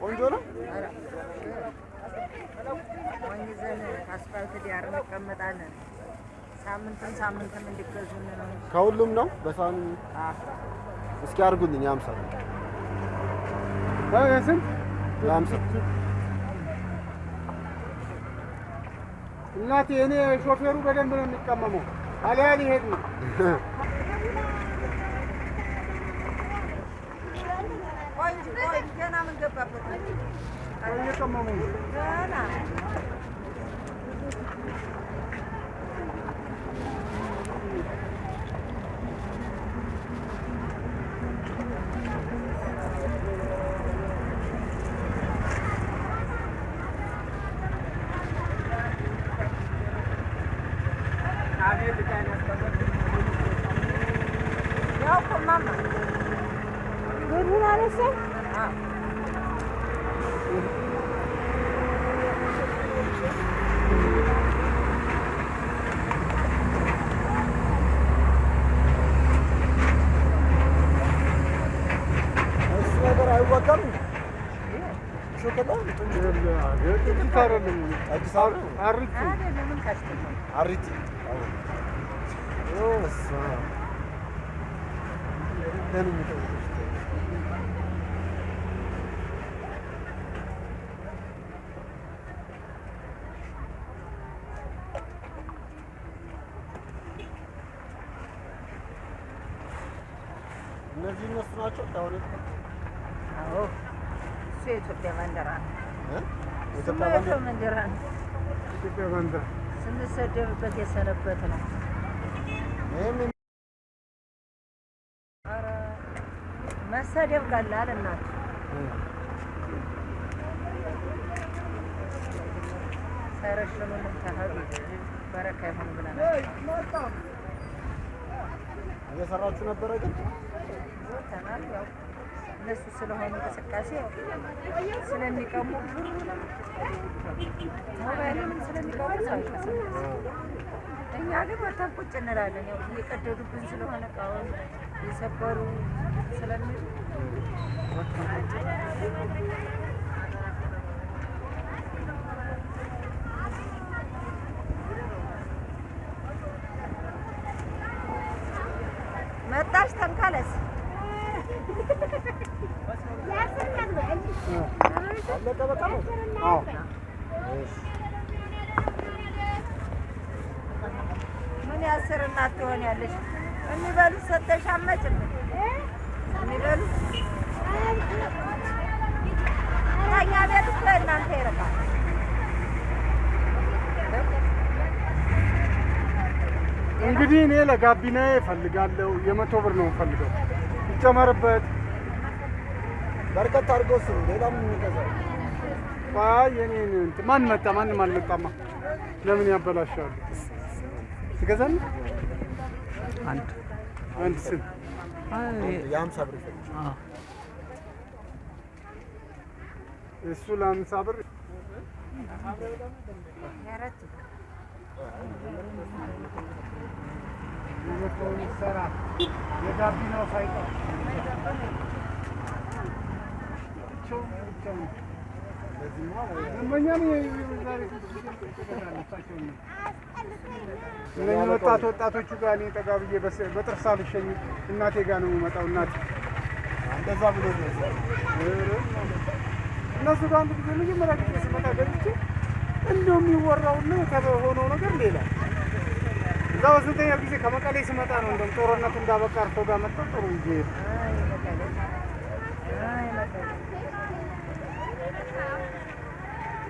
ቆንጆ ነው። ከሁሉም ነው በሳህኑ አዎ። እስኪ አድርጉልኝ። የሀምሳ የሀምሳ እናቴ? እኔ ሾፌሩ በደንብ ነው የሚቀመመው። አሊያ ሊሄድ ነው። ቆይ እንጂ ቆይ ገና ምን ገባበት? እየቀመሙ ነው። ገና ያው እኮ እማማ ብሩን አነሳ አዎ እሱ ነገር አይወጋም። ሾከላ ጥቂት አይደለም። አዲስ አበባ ነው። አሪፍ አይደለም ምን ካሽተኛ አሪቲ እሷ እነዚህ እነሱ ናቸው። አዎ እሱ የኢትዮጵያ ባንዲራ ነው። ኢትዮጵያ ባንዲራ የሰው ባንዲራ ነው። ኢትዮጵያ ባንዲራ ስንሰደብበት የሰነበት ነው። መሰደብ ቀላል እናት ሳይረሽኑንም ተሄዱ በረካ ይሁን ብለናል። እየሰራችሁ ነበረ ግን? እነሱ ስለሆኑ እንቅስቃሴ ስለሚቀሙ ብሩንም ሞባይሉንም ስለሚቀሙ እኛ ግን ወተን ቁጭ እንላለን። ያው እየቀደዱብን ስለሆነ እቃውን የሰበሩ ስለሚሉ መጣሽ ተንካለስ አለቀ በቃ ነው። አዎ እሺ ምን ያስር እናት ትሆን ያለሽ የሚበሉት ሰጠሽ አመጭም የሚበሉት ከእኛ ቤት እኮ እናንተ ይርቃል። እንግዲህ እኔ ለጋቢና እፈልጋለሁ። የመቶ ብር ነው የምፈልገው። ይጨመርበት። በርከት አድርገው ስሩ። ሌላም የሚገዛው አይ የኔን እንትን ማን መጣ? ማንም አልመጣማ። ለምን ያበላሻሉ? ትገዛለህ? አንድ አንድ ስንት? የሀምሳ ብር እሱ ለአምሳ ብር ይሰራ የጋቢናው ሳይቀር እነኝህ ወጣት ወጣቶቹ ጋር እኔ ጠጋ ብዬ በጥርስ አልሸኝ እናቴ ጋር ነው የምመጣው። እናቴ እንደዛ ብሎ እነሱ ጋር አንድ ጊዜ መጀመሪያ ጊዜ ስመጣ ገብቼ እንደው የሚወራውና የተሆነው ነገር ሌላ። እዛ በስንተኛ ጊዜ ከመቀሌ ስመጣ ነው እንደውም ጦርነቱ እንዳበቃ እርሶ ጋር መጣሁ። ጥሩ ጊዜ ሶሪ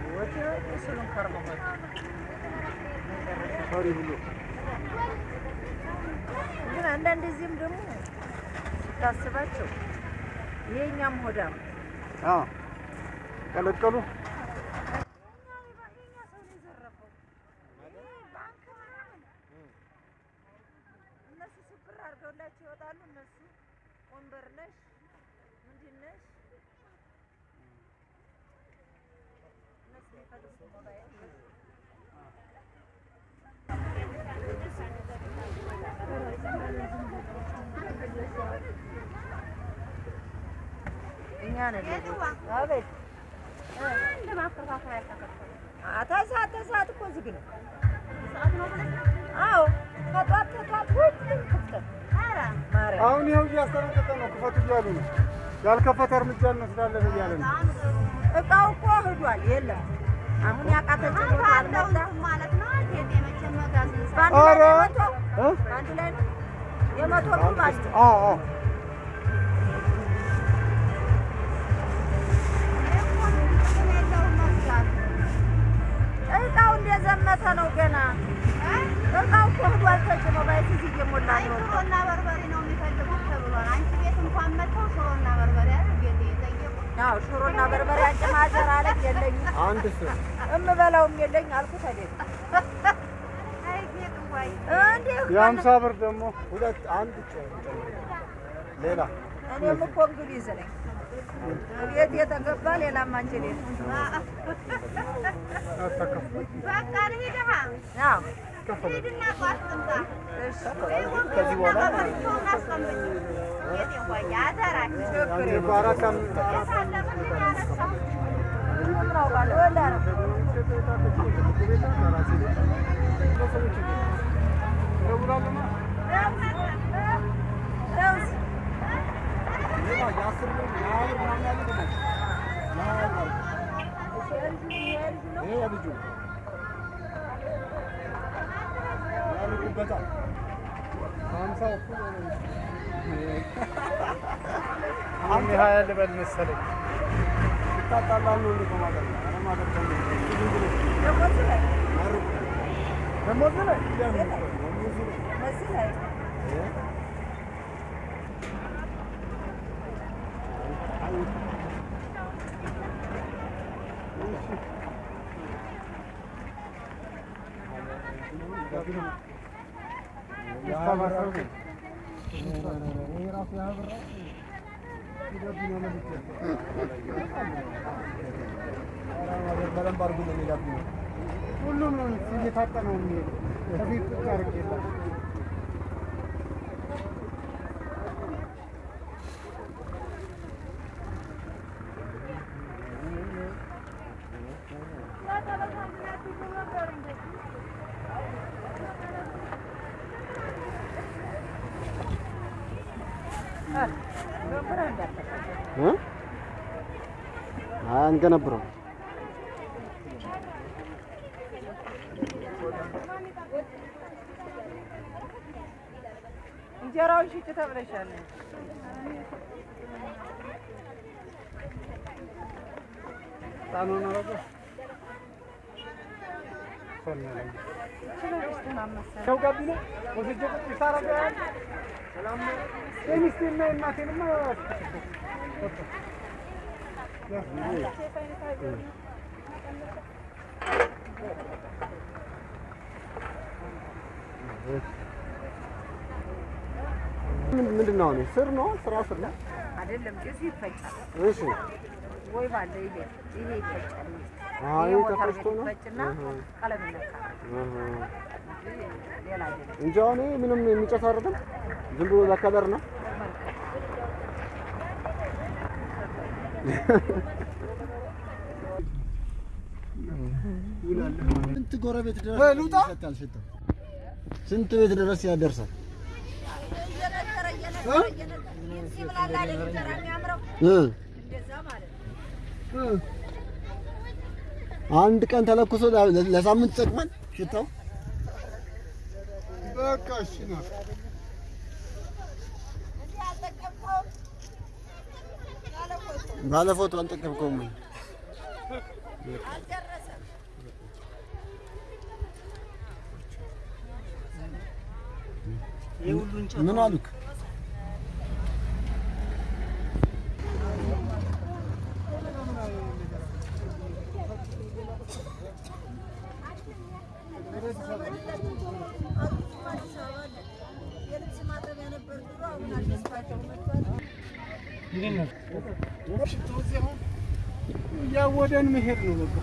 ብሎ ግን አንዳንድ ጊዜም ደግሞ ስታስባቸው የእኛም ሆዳም ቀለቀሉ እኛ ነን አቤት። ዝግ ነው። አዎ ተጧት አሁን ይኸው እያስጠነቀቀ ነው። ክፈቱ እያሉ ነው። ያልከፈተ እርምጃ እንወስዳለን እያለ ነው። እቃው እኮ ሂዷል። የለም አሁን ያቃተች ማለት ነው። አዎ አዎ። እቃው እንደዘመተ ነው ገና። እቃው እኮ ሂዷል ተጭኖ ባይሲዝ እየሞላ ነው። አዎ ሽሮና በርበሬ አንጭ ማዘር አለች የለኝም። አንድ ስ እምበላውም የለኝ አልኩት አይደል? የሀምሳ ብር ደግሞ ሁለት አንድ ሌላ? እኔም እኮ እንግሊዝ ነኝ ቤት የተገባ አንችል የለም። አታከፍል እኩል ሆነ። አሁን የሀያ ልበል መሰለኝ። ይታጣላሉ እንዴ ከማለት ነው ኧረ ማለት ነው ዝም ብሎ ሁሉም ነው እየታጠ ነው የሚሄደው። ከፊት ቁጭ አድርጌላት አንገነብረው እንጀራውን ሽጭ ተብለሻል። ሰው ጋቢና ወስጄ ቁጭ ነው። የሚስቴና የእናቴንማ ምንድን ነው ስር ነው? ስራ ስር ነው? አይደለም ጭሱ ይፈጫል። እሺ። ወይ ባለ ይሄ ይሄ ይፈጫል። አይ ተፈጭቶ ነው? ይፈጭና ቀለም ይነካል እንጂ አሁን ምንም የሚጨስ አይደለም ዝም ብሎ ለከለር ነው ስንት ጎረቤት ድረስ? ስንት ቤት ድረስ ያደርሳል? አንድ ቀን ተለኩሶ ለ- ለሳምንት ይጠቅማል ሽታው። በቃ እሺ ነው። እዚህ አልጠቀምከውም ያለ ፎቶ ባለ ፎቶ አልጠቀምከውም ወይ? አልደረሰም። ምን አሉክ? እያወደን መሄድ ነው በቃ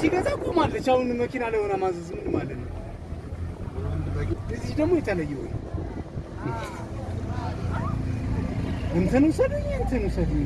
ሲገዛ ቆማለች። አሁን መኪና ላይ ሆና ማዘዝ ምን ማለት ነው? እዚህ ደግሞ የተለየ ወይ እንትን ውሰዱኝ እንትን ውሰዱኝ